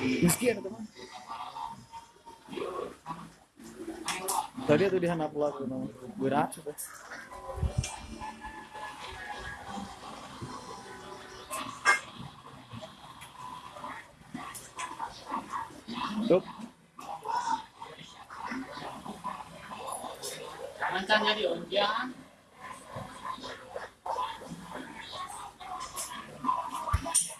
teman. Tadi tuh di handap no. Gue rasa tuh. Tuh, Jangan kan jadi onjang.